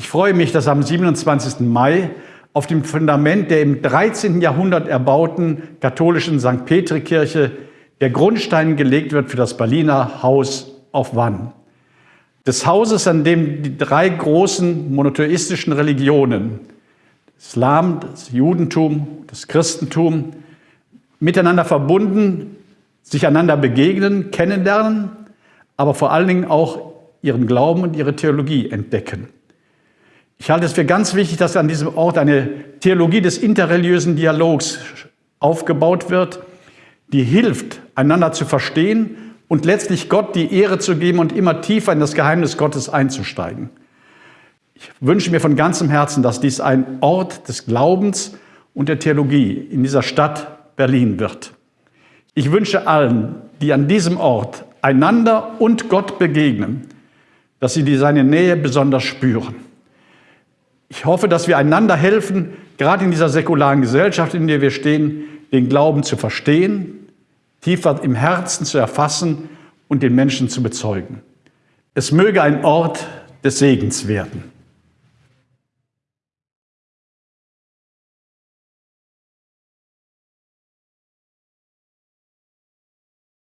Ich freue mich, dass am 27. Mai auf dem Fundament der im 13. Jahrhundert erbauten katholischen St. Petri-Kirche der Grundstein gelegt wird für das Berliner Haus auf Wann. Des Hauses, an dem die drei großen monotheistischen Religionen, Islam, das Judentum, das Christentum, miteinander verbunden, sich einander begegnen, kennenlernen, aber vor allen Dingen auch ihren Glauben und ihre Theologie entdecken. Ich halte es für ganz wichtig, dass an diesem Ort eine Theologie des interreligiösen Dialogs aufgebaut wird, die hilft, einander zu verstehen und letztlich Gott die Ehre zu geben und immer tiefer in das Geheimnis Gottes einzusteigen. Ich wünsche mir von ganzem Herzen, dass dies ein Ort des Glaubens und der Theologie in dieser Stadt Berlin wird. Ich wünsche allen, die an diesem Ort einander und Gott begegnen, dass sie seine Nähe besonders spüren. Ich hoffe, dass wir einander helfen, gerade in dieser säkularen Gesellschaft, in der wir stehen, den Glauben zu verstehen, tiefer im Herzen zu erfassen und den Menschen zu bezeugen. Es möge ein Ort des Segens werden.